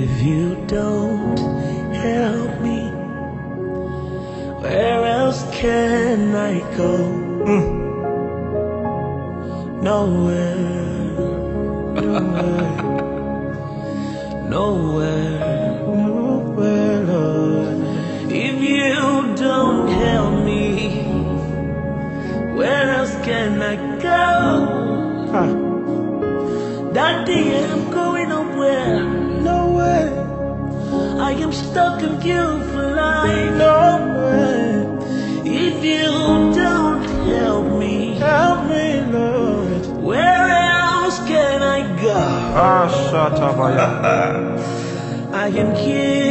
If you don't help me, where else can I go? Mm. Nowhere, nowhere, nowhere, nowhere, Lord. If you don't help me, where else can I go? Daddy, I'm going. Nowhere. I am stuck in you for life. Nowhere. If you don't help me, help me, Lord. Where else can I go? Ah, shatabaya. I am here with you.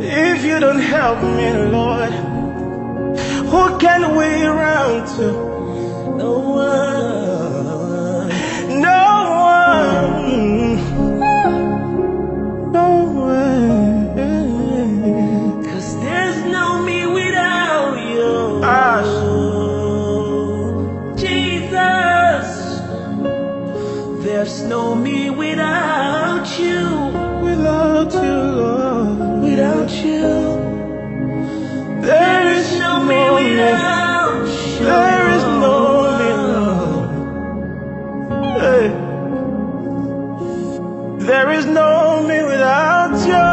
If you don't help me, Lord, who can we run to? No one. You. Without you, Lord. Without you. There is no me without you. There is no me, Lord. Hey. There is no me without you.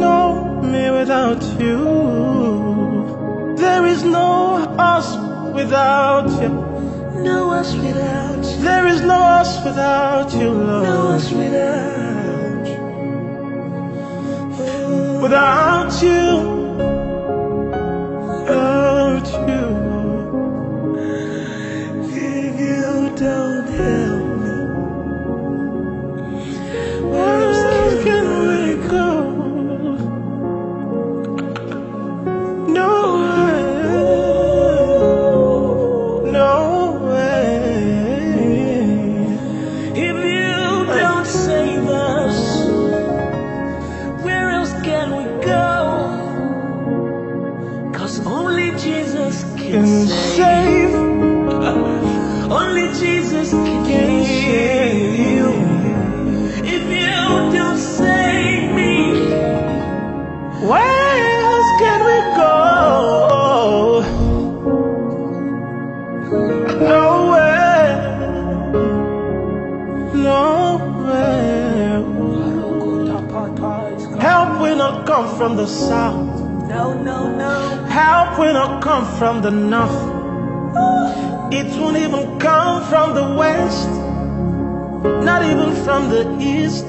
No me without you. There is no us without you. No us without you. There is no us without you, Lord. No us without you. Without you. From the south. No, no, no. Help will not come from the north. Oh. It won't even come from the west. Not even from the east.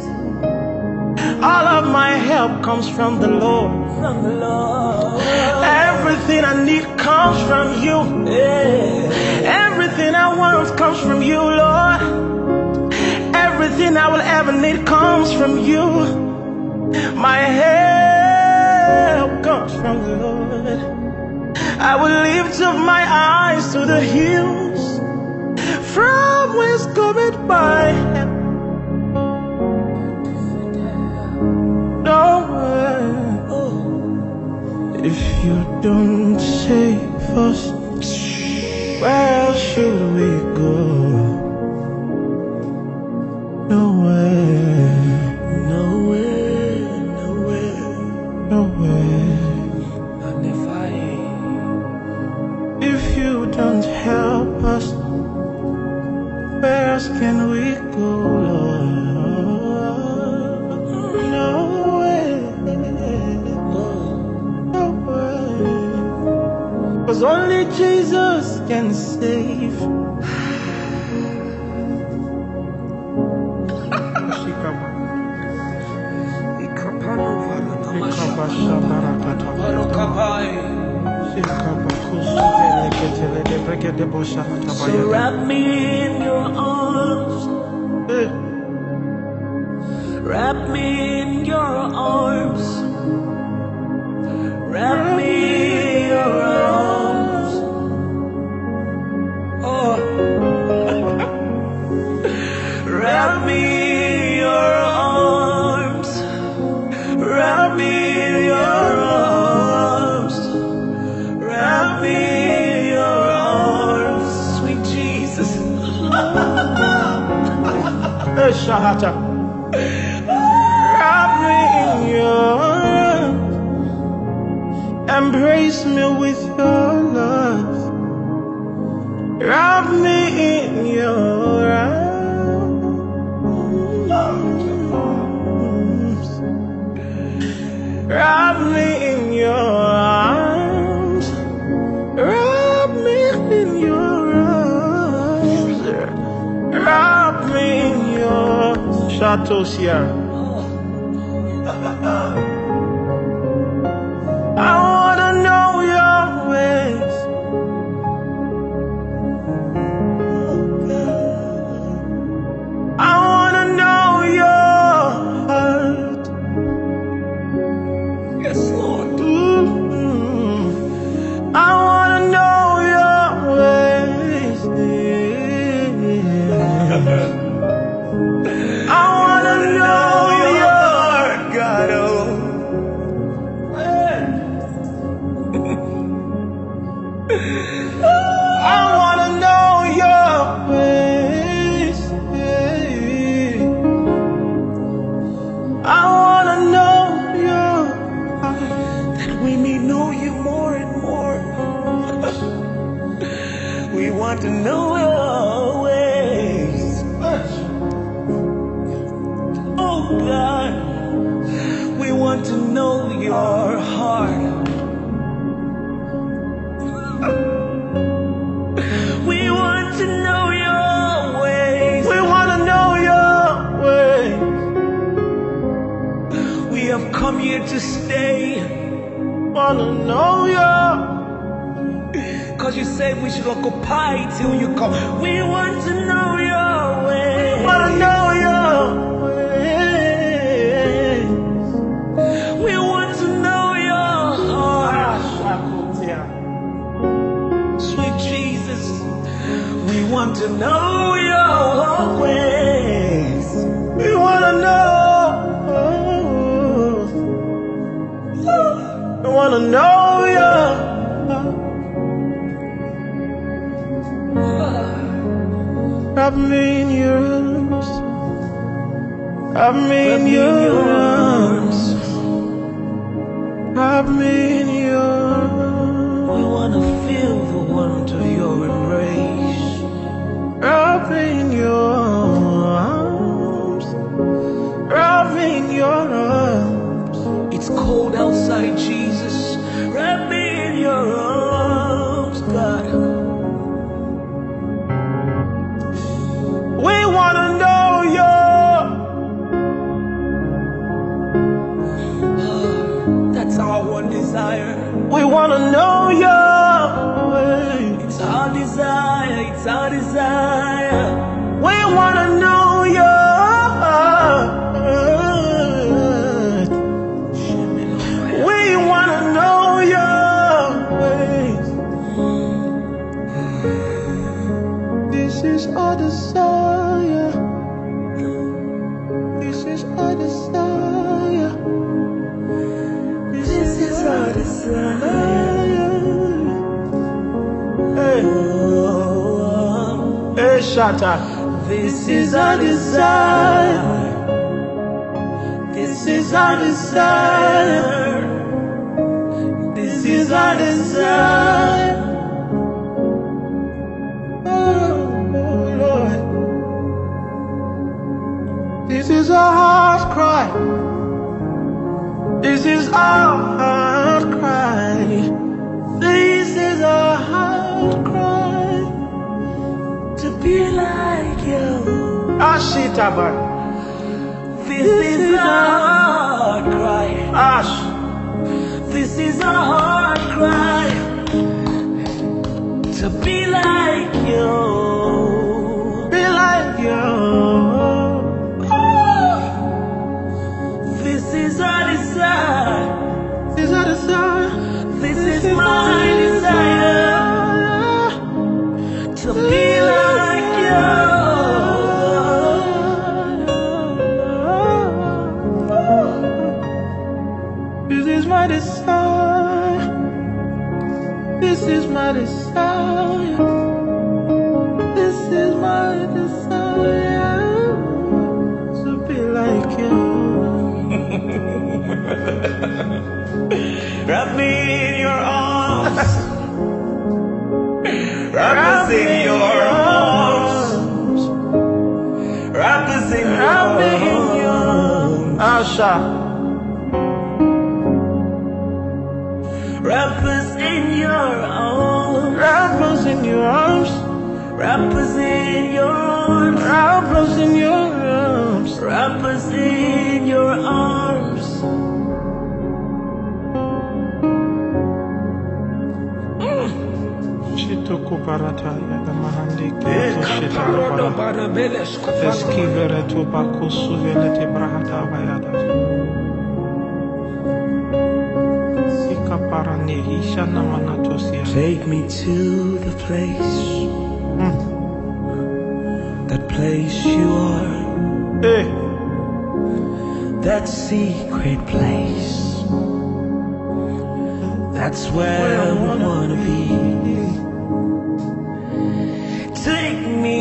All of my help comes from the Lord. From the Lord. Everything I need comes from you. Everything I want comes from you, Lord. Everything I will ever need comes from you. My help I will lift up my eyes to the hills. From whence cometh my help? Nowhere. If you don't save us, where don't help us, where else can we go, Lord? Nowhere. Nowhere. Cause only Jesus can save. Ikabashabarakata. So wrap me in your arms. Wrap me in your arms. Shahata. Wrap me in your arms. Embrace me with your love. Wrap me in your your Chateau God, we want to know your heart. We want to know your ways. We wanna know your ways. We have come here to stay. Wanna know your. Cause you said we should occupy till you come. We want to know your want to know your ways. We wanna know. We wanna know your. Wrap me in your arms. Wrap me in your arms. Wrap me in your We want to feel the warmth of your. Wrap me desire. This is our desire. This is our desire. Hey, Oh, hey, Shatta. this is our desire. This is our desire. This is our desire. is our heart cry. This is our heart cry. This is our heart cry. To be like you. Ah, Ashitaban. This, this is, is our heart cry. Ash. This is our heart cry. To be like you. Desire. This is my desire. This is my desire to be like you. Wrap me in your arms. Wrap us in your arms. Wrap us in me in your your arms. Asha. Your arms. Wrap us in your arms. Wrap us in your arms. Wrap us in your arms. Mm. Shitoko parataya the mahandi kito eh, shitaka para. Eskivere tu bako suvelete brahata bayada. Sika para nehisha namanatosia. Take me to the place, hmm. that place you are, Hey, that secret place. That's where I wanna be. Take me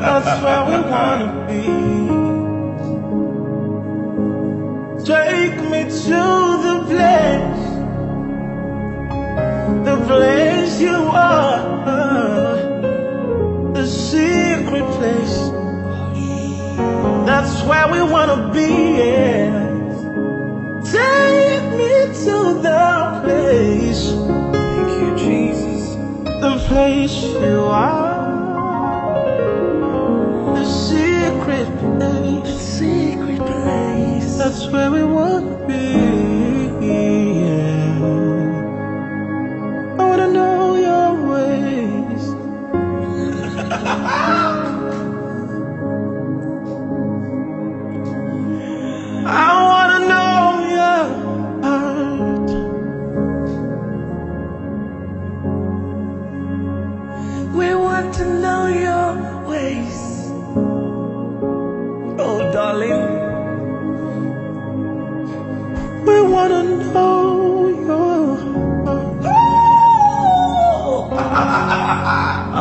That's where we wanna be. Take me to the place, the place you are, the secret place. That's where we wanna be. yeah. Take me to the place Thank you, Jesus. the place you are, where we want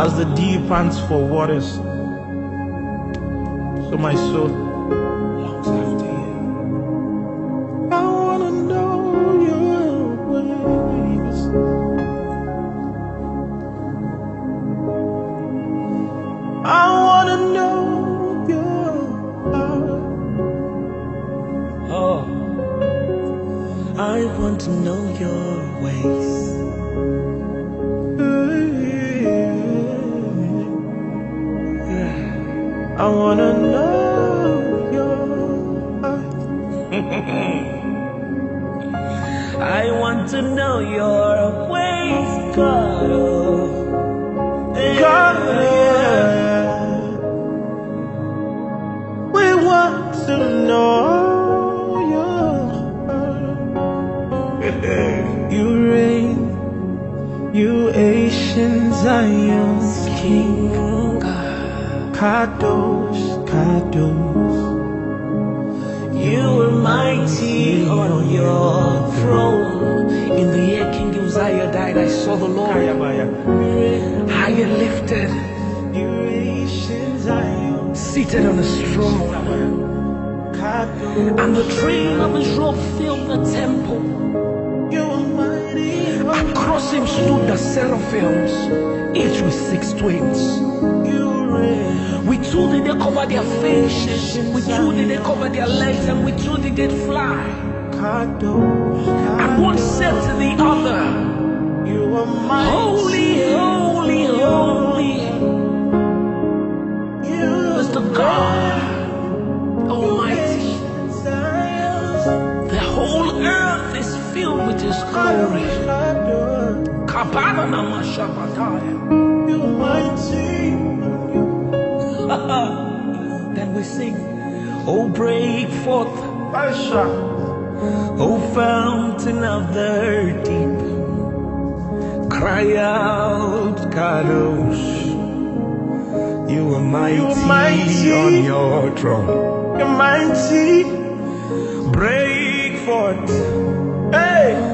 As the deep pants for waters, so my soul King. Kadosh, Kadosh. You were mighty on your throne. In the year King Uzziah died, I saw the Lord high and lifted, You ancient Zion, seated on his throne. And the train of his robe filled the temple. Him stood the seraphims, each with six. You With two did they cover their faces. With two did they cover their legs. And with two did they fly. And one said to the other, Holy, holy, holy is the God Almighty. The whole earth is filled with His glory. Kabana You're mighty. then we sing, Oh, break forth, O fountain of the deep. Cry out, Kadosh. You are mighty, mighty. on your throne. You're mighty.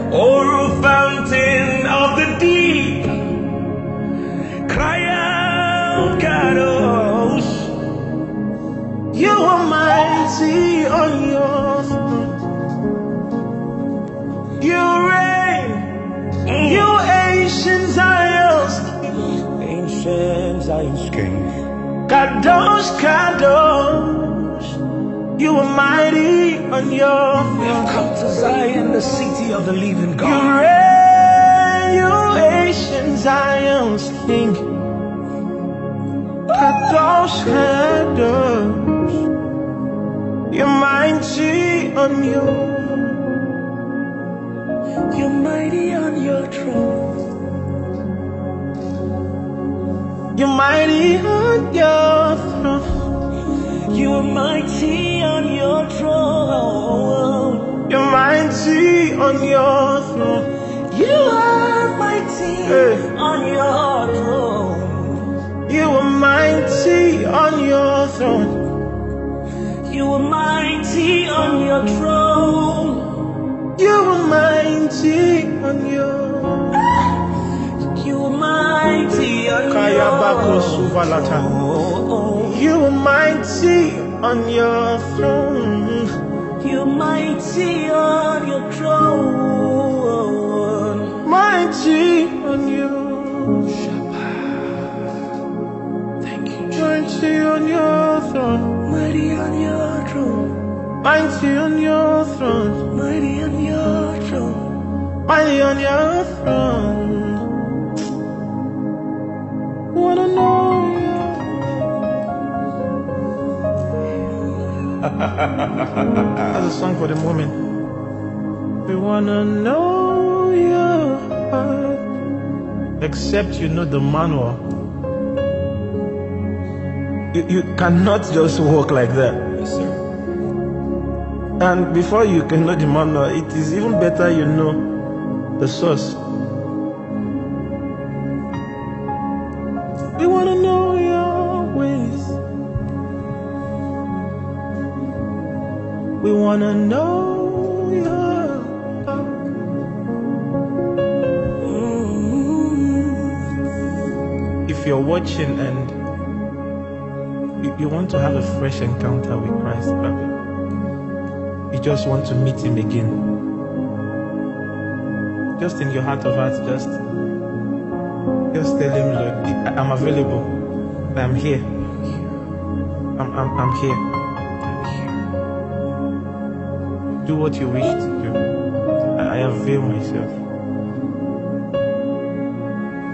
Hey. O fountain of the deep. Cry out, Kadosh. You are mighty on your throne. You reign. You ancient Zion's Ancient Zion's King. Kadosh, Kadosh. You are mighty on your We have come to Zion, the city of the living You God. reign. You ancient Zion's King. Kadosh, Kadosh. You're mighty on your You're mighty on your throne. You're mighty on your throne. You are mighty on your throne. You're mighty on your throne. You are mighty Hey. on your throne. You are mighty on your throne. You are mighty on your throne. You are mighty on your You are mighty on your throne. You are mighty on your throne. Mighty on your Thank you, mighty on your throne. Mighty on your throne. Mighty on your throne. Mighty on your throne. Mighty on your throne. Wanna know you. That's a song for the moment. We wanna know your heart. Except you know the manual. You, you cannot just walk like that. Yes, sir. And before you can know the manual, it is even better you know the source. We want to know your ways. We want to know your. If you're watching and you, want to have a fresh encounter with Christ, probably you just want to meet him again. Just in your heart of hearts, just just tell him, Lord, I'm available. I'm here. I'm, I'm, I'm here. Do what you wish to do. I, avail myself.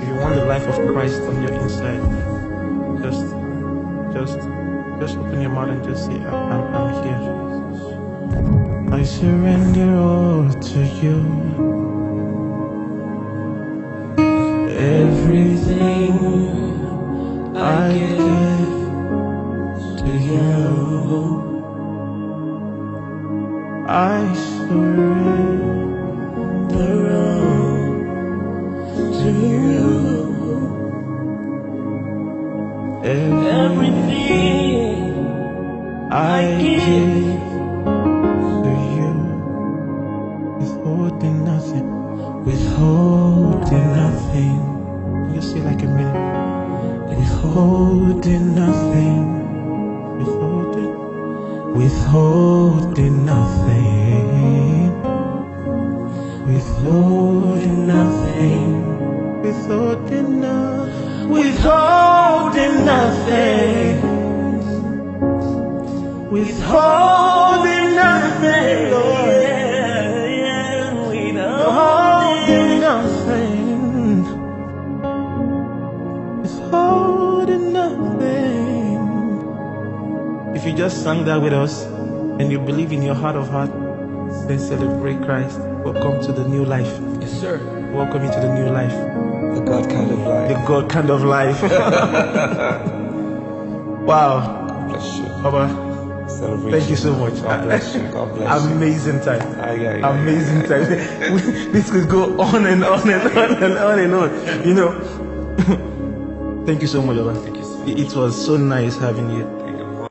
If you want the life of Christ on your inside, just, just, just open your mouth and just say, I'm, I'm, I'm here. I surrender all to you. Everything I give to you. I surrender all to you. Everything I give to you. Withholding nothing. Withholding nothing see like a man Withholding nothing. Withholding. Withholding nothing. Withholding nothing. Withholding nothing. Withholding nothing. Withholding nothing, Lord. Just sang that with us and you believe in your heart of heart, then celebrate Christ. Welcome to the new life. Yes, sir. Welcome into the new life. The God kind of life. The God kind of life. wow. Bless you. Baba, thank you so much. God bless you. God bless you. Amazing time. Amazing time. this could go on and on and on and on and on. You know. Thank you so much, Baba. Thank you so It it was so nice having you.